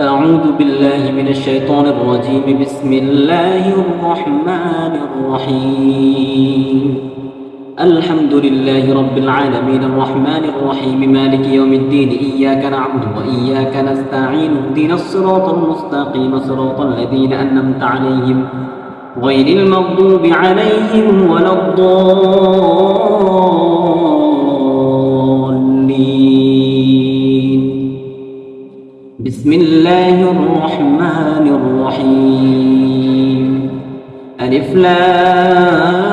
أعوذ بالله من الشيطان الرجيم. بسم الله الرحمن الرحيم. الحمد لله رب العالمين. الرحمن الرحيم. مالك يوم الدين. إياك نعبد وإياك نستعين. اهدنا الصراط المستقيم. صراط الذين أنمت عليهم غير المغضوب عليهم ولا الضالين. بسم الله الرحمن الرحيم. ألف لام.